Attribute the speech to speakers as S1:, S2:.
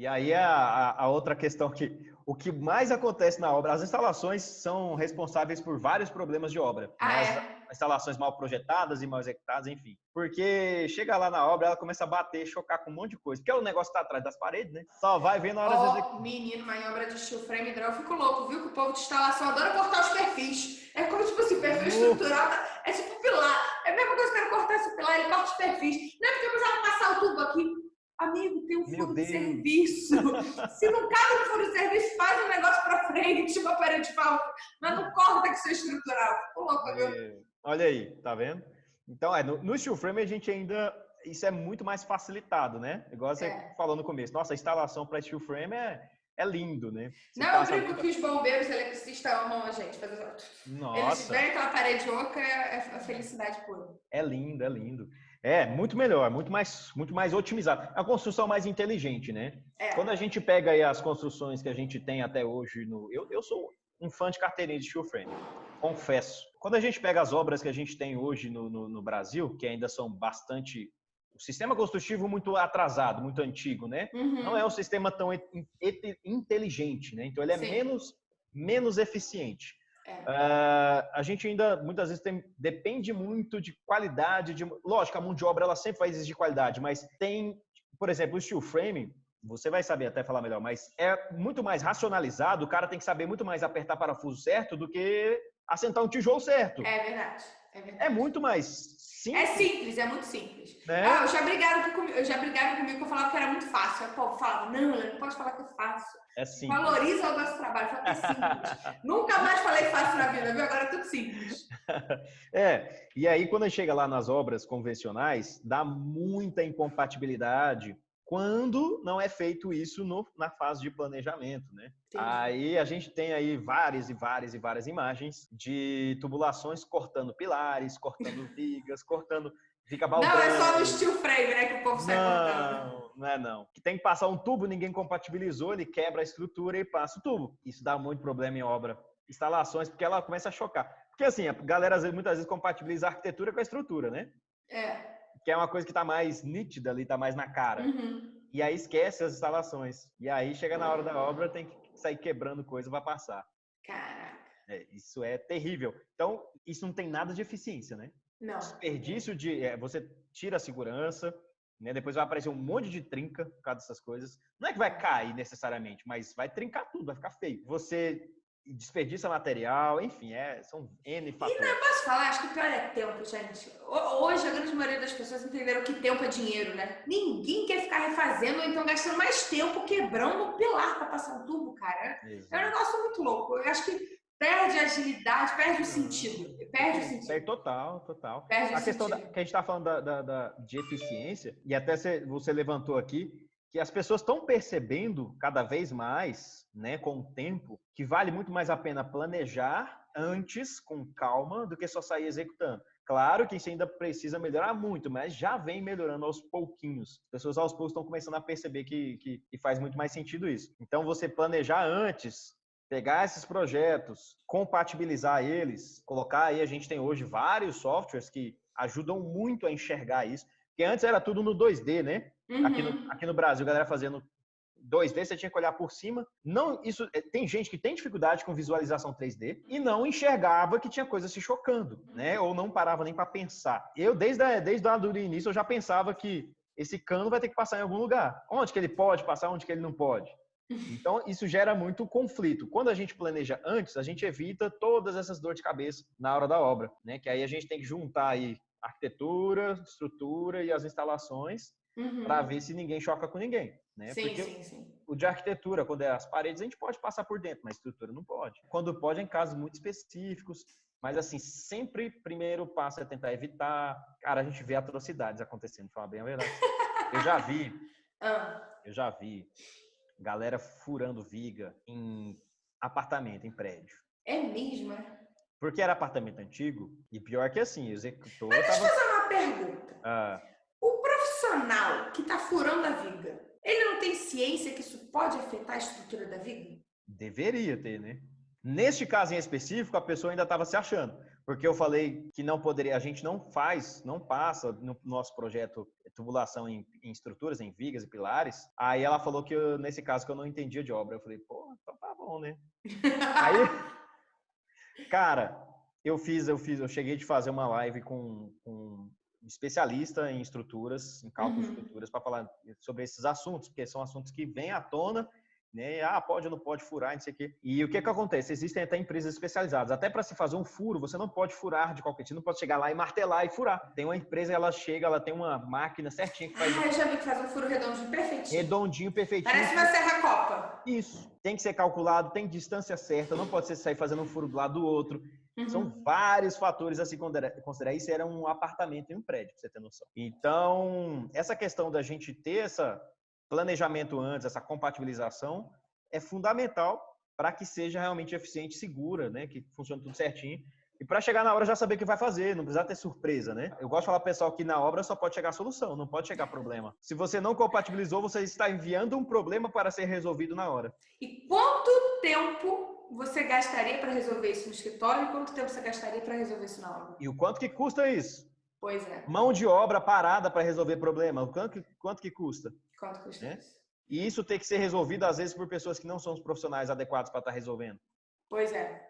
S1: E aí a, a, outra questão que o que mais acontece na obra, as instalações são responsáveis por vários problemas de obra.
S2: Ah,
S1: né?
S2: é?
S1: instalações mal projetadas e mal executadas, enfim. Porque chega lá na obra, ela começa a bater, chocar com um monte de coisa. Porque o negócio tá atrás das paredes, né? Só vai ver na hora
S2: Ó,
S1: de executar.
S2: menino, mas em obra de steel frame draw, eu fico louco, viu? Que o povo de instalação adora cortar os perfis. É como, tipo assim, perfil
S1: Uh.
S2: estrutural, é tipo pilar. É a mesma coisa que cara cortar esse pilar, ele corta os perfis. Não é porque eu precisava passar o tubo aqui. Amigo, tem um furo de serviço. Se não cabe no furo de serviço, faz um negócio pra frente, tipo a parede de pau. Mas não corta que isso é estrutural. Fico louca, viu?
S1: É, Olha aí, tá vendo? Então, é, no, no steel frame a gente ainda. Isso é muito mais facilitado, né? Igual você
S2: É.
S1: falou no começo. Nossa, a instalação para steel frame é, é lindo, né? Você
S2: Não, eu brinco que os bombeiros eletricistas amam a gente. Fazer... Eles
S1: Nossa,
S2: verem aquela parede oca, é é felicidade pura.
S1: é lindo, é lindo. É, muito melhor, muito mais, muito mais otimizado. É uma construção mais inteligente, né?
S2: É.
S1: Quando a gente pega aí as construções que a gente tem até hoje no. Eu, eu sou um fã de carteirinha de steel frame, confesso. Quando a gente pega as obras que a gente tem hoje no, no, no Brasil, que ainda são bastante. O sistema construtivo muito atrasado, muito antigo, né?
S2: Uhum.
S1: Não é um sistema tão inteligente, né? Então ele é
S2: Sim.
S1: menos, menos eficiente. Ah, a gente ainda muitas vezes tem, depende muito de qualidade, de lógico, a mão de obra ela sempre vai exigir qualidade, mas tem, por exemplo, o steel frame, você vai saber até falar melhor, mas é muito mais racionalizado, o cara tem que saber muito mais apertar parafuso certo do que assentar um tijolo certo.
S2: É verdade. É.
S1: É muito mais
S2: É
S1: simples,
S2: simples, é muito simples.
S1: né?
S2: Ah, eu já brigaram comigo, eu já brigaram comigo que eu falava que era muito fácil. Aí o povo falava, não, não pode falar que é fácil.
S1: É simples.
S2: Valoriza o nosso trabalho, fala que é simples. Nunca mais falei fácil na vida, viu? Agora é tudo simples.
S1: É, e aí quando chega lá nas obras convencionais, dá muita incompatibilidade quando não é feito isso no- na fase de planejamento, né? Aí a gente tem aí várias e várias e várias imagens de tubulações cortando pilares, cortando vigas, cortando fica
S2: Não,
S1: baldrando.
S2: é só no steel frame, né, que o povo sai cortando.
S1: Não, não é não. Que tem que passar um tubo, ninguém compatibilizou, ele quebra a estrutura e passa o tubo. Isso dá muito problema em obra. Instalações, porque ela começa a chocar. Porque assim, a galera muitas vezes compatibiliza a arquitetura com a estrutura, né?
S2: É.
S1: Que é uma coisa que tá mais nítida ali, tá mais na cara.
S2: Uhum.
S1: E aí esquece as instalações. E aí chega na hora da obra, tem que sair quebrando coisa para passar.
S2: Caraca.
S1: É, isso é terrível. Então, isso não tem nada de eficiência, né?
S2: Não.
S1: desperdício de. é, você tira a segurança, né? Depois vai aparecer um monte de trinca por causa dessas coisas. Não é que vai cair necessariamente, mas vai trincar tudo, vai ficar feio. Você desperdiça material, enfim, é, são N fatores.
S2: Posso falar? Acho que o pior é tempo, gente. Ho- Hoje, a grande maioria das pessoas entenderam que tempo é dinheiro, né? Ninguém quer ficar refazendo ou então gastando mais tempo quebrando um pilar para passar um tubo, cara. É um
S1: Exato.
S2: negócio muito louco. Eu acho que perde a agilidade, perde o sentido. Perde o sentido.
S1: É, total, total.
S2: Perde o
S1: A questão da, que a gente está falando da, da- da- de eficiência, e até você levantou aqui, que as pessoas estão percebendo cada vez mais, né, com o tempo, que vale muito mais a pena planejar antes, com calma, do que só sair executando. Claro que isso ainda precisa melhorar muito, mas já vem melhorando aos pouquinhos. As pessoas aos poucos estão começando a perceber que, que, que faz muito mais sentido isso. Então, você planejar antes, pegar esses projetos, compatibilizar eles, colocar aí, a gente tem hoje vários softwares que ajudam muito a enxergar isso, porque antes era tudo no 2D, né? Aqui,
S2: Uhum.
S1: no, aqui no Brasil, a galera fazendo 2D, você tinha que olhar por cima. Não, isso é, tem gente que tem dificuldade com visualização 3D e não enxergava que tinha coisa se chocando, né? Ou não parava nem para pensar. Eu desde a, desde lá do início eu já pensava que esse cano vai ter que passar em algum lugar. Onde que ele pode passar, onde que ele não pode. Então, isso gera muito conflito. Quando a gente planeja antes, a gente evita todas essas dores de cabeça na hora da obra, né? Que aí a gente tem que juntar aí arquitetura, estrutura e as instalações
S2: Uhum.
S1: para ver se ninguém choca com ninguém, né?
S2: Sim,
S1: Porque
S2: sim, sim.
S1: o de arquitetura, quando é as paredes, a gente pode passar por dentro, mas estrutura não pode. Quando pode, é em casos muito específicos. Mas, assim, sempre primeiro passo é tentar evitar. Cara, a gente vê atrocidades acontecendo, falar bem a verdade. Eu já vi,
S2: Ah,
S1: eu já vi galera furando viga em apartamento, em prédio.
S2: é mesmo, é?
S1: Porque era apartamento antigo, e pior que assim, o executor
S2: Deixa eu
S1: tava.
S2: fazer uma pergunta.
S1: Ah,
S2: O profissional que tá furando a viga, ele não tem ciência que isso pode afetar a estrutura da viga?
S1: Deveria ter, né? Neste caso em específico, a pessoa ainda estava se achando, porque eu falei que não poderia, a gente não faz, não passa no nosso projeto tubulação em, em, estruturas, em vigas e pilares. Aí ela falou que eu, nesse caso que eu não entendia de obra. Eu falei, pô, então tá bom, né? Aí, cara, eu fiz, eu fiz, eu cheguei de fazer uma live com, com um especialista em estruturas, em cálculo uhum. de estruturas, para falar sobre esses assuntos, porque são assuntos que vêm à tona né? Ah, pode ou não pode furar, não sei o quê. E o que que acontece? Existem até empresas especializadas. Até para se fazer um furo, você não pode furar de qualquer tipo, não pode chegar lá e martelar e furar. Tem uma empresa, ela chega, ela tem uma máquina certinha que faz.
S2: Ah, eu já vi que faz um furo redondinho perfeitinho.
S1: Redondinho, perfeitinho.
S2: Parece uma serra-copa.
S1: Isso. Tem que ser calculado, tem distância certa, não pode ser sair fazendo um furo do lado do outro. Uhum. São vários fatores a se considerar. Isso era um apartamento em um prédio, pra você ter noção. Então, essa questão da gente ter essa planejamento antes, essa compatibilização, é fundamental para que seja realmente eficiente e segura, né? Que funcione tudo certinho. E para chegar na hora já saber o que vai fazer, não precisar ter surpresa, né? Eu gosto de falar pro pessoal que na obra só pode chegar solução, não pode chegar problema. Se você não compatibilizou, você está enviando um problema para ser resolvido na hora.
S2: E quanto tempo você gastaria para resolver isso no escritório e quanto tempo você gastaria para resolver isso na obra?
S1: E o quanto que custa isso?
S2: Pois é.
S1: Mão de obra parada para resolver problema. Quanto que, quanto que custa?
S2: Quanto custa
S1: né? isso? E isso tem que ser resolvido, às vezes, por pessoas que não são os profissionais adequados para estar tá resolvendo.
S2: Pois é.